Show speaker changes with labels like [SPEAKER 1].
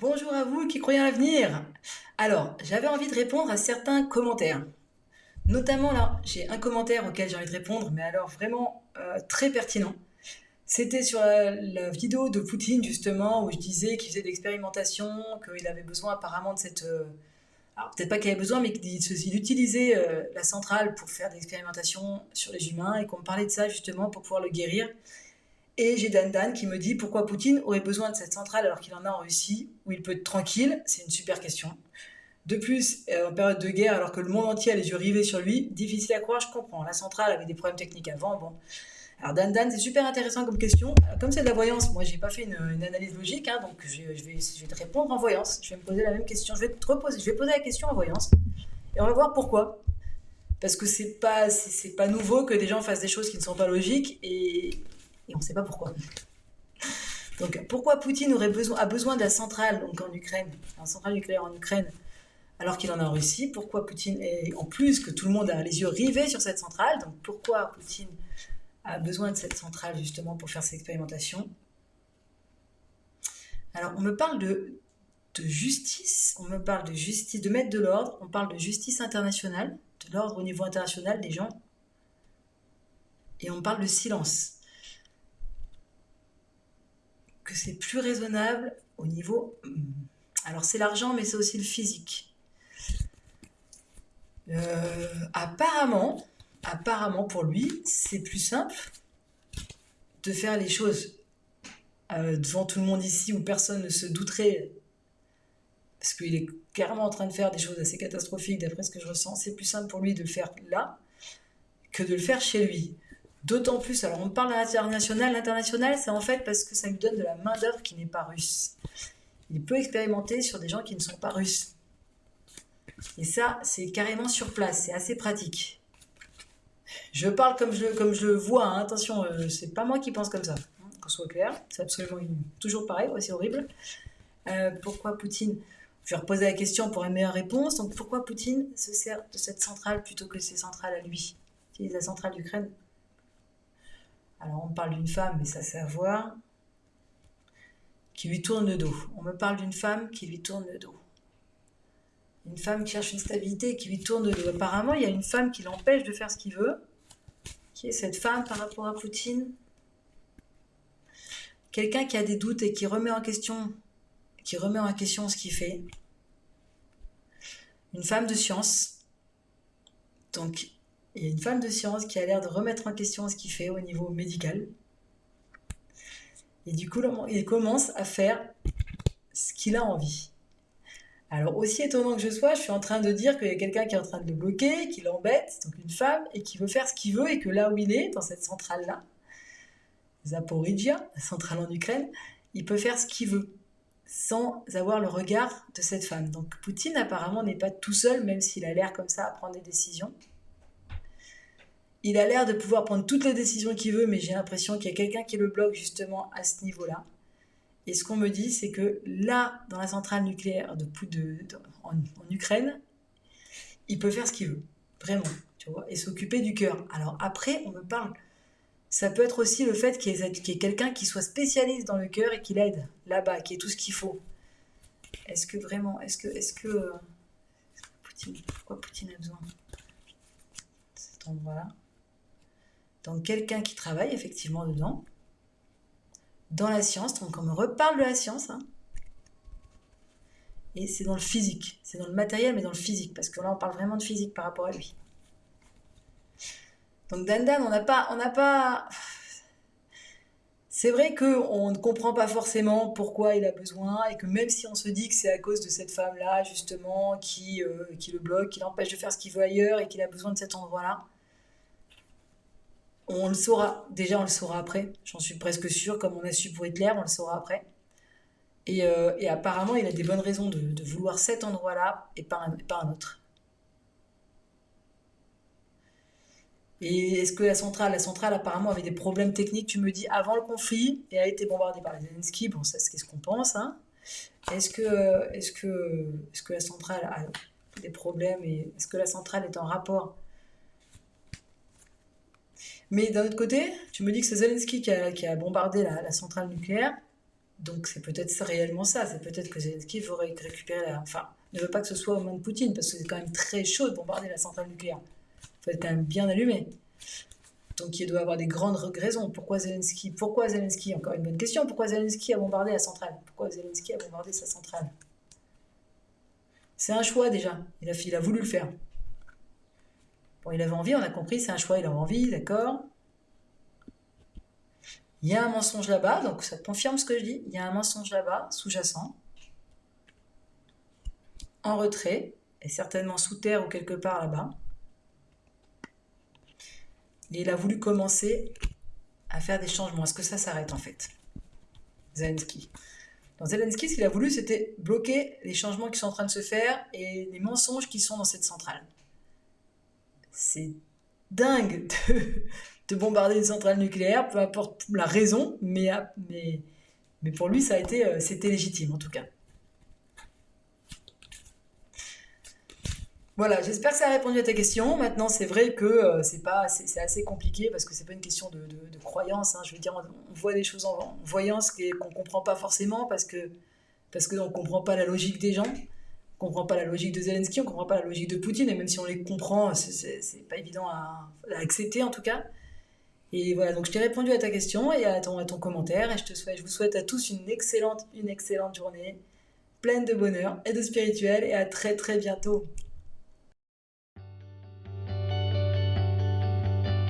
[SPEAKER 1] Bonjour à vous qui croyez à l'avenir. Alors, j'avais envie de répondre à certains commentaires. Notamment là, j'ai un commentaire auquel j'ai envie de répondre, mais alors vraiment euh, très pertinent. C'était sur la, vidéo de Poutine justement où je disais qu'il faisait d'expérimentation, qu'il avait besoin apparemment de cette... Euh, alors peut-être pas qu'il avait besoin, mais qu'il utilisait euh, la centrale pour faire des expérimentations sur les humains et qu'on parlait de ça justement pour pouvoir le guérir. Et j'ai Dan Dan qui me dit pourquoi Poutine aurait besoin de cette centrale alors qu'il en a en Russie, où il peut être tranquille. C'est une super question. De plus, euh, en période de guerre, alors que le monde entier a les yeux rivés sur lui, difficile à croire, je comprends. La centrale avait des problèmes techniques avant, bon. Alors Dan Dan, c'est super intéressant comme question. comme c'est de la voyance, moi j'ai pas fait une, analyse logique, hein, donc je, vais, je vais te répondre en voyance. Je vais me poser la même question. Je vais te reposer, je vais poser la question en voyance. Et on va voir pourquoi. Parce que c'est pas, c'est pas nouveau que des gens fassent des choses qui ne sont pas logiques et et on ne sait pas pourquoi. Donc pourquoi Poutine a besoin de la centrale en Ukraine, centrale nucléaire en Ukraine, alors qu'il en a en Russie Pourquoi Poutine, en plus que tout le monde a les yeux rivés sur cette centrale, donc pourquoi Poutine a besoin de cette centrale justement pour faire ses expérimentations? Alors on me parle de, de justice, on me parle de justice, de mettre de l'ordre, on parle de justice internationale, de l'ordre au niveau international des gens, et on parle de silence c'est plus raisonnable au niveau... Hmm, alors c'est l'argent, mais c'est aussi le physique. Euh, apparemment, apparemment pour lui, c'est plus simple de faire les choses euh, devant tout le monde ici où personne ne se douterait, parce qu'il est carrément en train de faire des choses assez catastrophiques d'après ce que je ressens. C'est plus simple pour lui de le faire là que de le faire chez lui. D'autant plus, alors on parle d'international, l'international c'est en fait parce que ça lui donne de la main d'œuvre qui n'est pas russe. Il peut expérimenter sur des gens qui ne sont pas russes. Et ça, c'est carrément sur place, c'est assez pratique. Je parle comme je, comme je le vois, hein. attention, euh, c'est pas moi qui pense comme ça, hein, qu'on soit clair, c'est absolument toujours pareil, c'est horrible. Euh, pourquoi Poutine? Je vais reposer la question pour une meilleure réponse. Donc pourquoi Poutine se sert de cette centrale plutôt que ses centrales à lui? Utilise la centrale d'Ukraine alors on parle d'une femme, mais ça sert à voir, qui lui tourne le dos. On me parle d'une femme qui lui tourne le dos. Une femme qui cherche une stabilité qui lui tourne le dos. Apparemment, il y a une femme qui l'empêche de faire ce qu'il veut. Qui est cette femme par rapport à Poutine Quelqu'un qui a des doutes et qui remet en question, qui remet en question ce qu'il fait. Une femme de science. Donc, il y a une femme de science qui a l'air de remettre en question ce qu'il fait au niveau médical. Et du coup, il commence à faire ce qu'il a envie. Alors, aussi étonnant que je sois, je suis en train de dire qu'il y a quelqu'un qui est en train de le bloquer, qui l'embête, donc une femme, et qui veut faire ce qu'il veut, et que là où il est, dans cette centrale-là, Zaporizhia, la centrale en Ukraine, il peut faire ce qu'il veut, sans avoir le regard de cette femme. Donc, Poutine, apparemment, n'est pas tout seul, même s'il a l'air comme ça à prendre des décisions. Il a l'air de pouvoir prendre toutes les décisions qu'il veut, mais j'ai l'impression qu'il y a quelqu'un qui le bloque justement à ce niveau-là. Et ce qu'on me dit, c'est que là, dans la centrale nucléaire de, en, Ukraine, il peut faire ce qu'il veut, vraiment, tu vois, et s'occuper du cœur. Alors après, on me parle, ça peut être aussi le fait qu'il y ait, quelqu'un qui soit spécialiste dans le cœur et qui l'aide là-bas, qui ait tout ce qu'il faut. Est-ce que vraiment, est-ce que, est-ce que, Poutine, pourquoi Poutine a besoin de cet endroit-là? Donc quelqu'un qui travaille effectivement dedans, dans la science, donc on me reparle de la science, hein. et c'est dans le physique, c'est dans le matériel, mais dans le physique, parce que là on parle vraiment de physique par rapport à lui. Donc Dandan, on n'a pas, on n'a pas. C'est vrai qu'on ne comprend pas forcément pourquoi il a besoin, et que même si on se dit que c'est à cause de cette femme-là, justement, qui, euh, qui le bloque, qui l'empêche de faire ce qu'il veut ailleurs, et qu'il a besoin de cet endroit-là, on le saura, déjà on le saura après, j'en suis presque sûre, comme on a su pour Hitler, on le saura après. Et, euh, apparemment, il a des bonnes raisons de, vouloir cet endroit-là et pas un, autre. Et est-ce que la centrale, la centrale apparemment avait des problèmes techniques, tu me dis, avant le conflit, et a été bombardée par les Zelensky, bon ça c'est ce qu'on pense, hein. Est-ce que, est que, est que la centrale a des problèmes et est-ce que la centrale est en rapport mais d'un autre côté, tu me dis que c'est Zelensky qui a, bombardé la, centrale nucléaire. Donc c'est peut-être réellement ça. C'est peut-être que Zelensky veut récupérer la... Enfin, ne veut pas que ce soit aux mains de Poutine, parce que c'est quand même très chaud de bombarder la centrale nucléaire. Il faut être quand même bien allumé. Donc il doit avoir des grandes raisons. Pourquoi Zelensky Pourquoi Zelensky Encore une bonne question. Pourquoi Zelensky a bombardé la centrale? Pourquoi Zelensky a bombardé sa centrale? C'est un choix déjà. Il a, il a voulu le faire. Bon, il avait envie, on a compris, c'est un choix, il a envie, d'accord Il y a un mensonge là-bas, donc ça confirme ce que je dis. Il y a un mensonge là-bas, sous-jacent, en retrait, et certainement sous terre ou quelque part là-bas. Et il a voulu commencer à faire des changements. Est-ce que ça s'arrête en fait? Zelensky. Dans Zelensky, ce qu'il a voulu, c'était bloquer les changements qui sont en train de se faire et les mensonges qui sont dans cette centrale c'est dingue de, bombarder une centrale nucléaire, peu importe la raison, mais, mais, mais pour lui, ça a été, euh, c'était légitime en tout cas. Voilà, j'espère que ça a répondu à ta question. Maintenant, c'est vrai que euh, c'est pas, c'est assez compliqué parce que c'est pas une question de, croyance. Hein. Je veux dire, on, voit des choses en, voyance qu'on comprend pas forcément parce que parce que on comprend pas la logique des gens comprend pas la logique de Zelensky, on comprend pas la logique de Poutine, et même si on les comprend, c'est pas évident à, accepter en tout cas. Et voilà, donc je t'ai répondu à ta question et à ton, à ton commentaire, et je, te souhaite, je vous souhaite à tous une excellente, une excellente journée, pleine de bonheur et de spirituel, et à très très bientôt.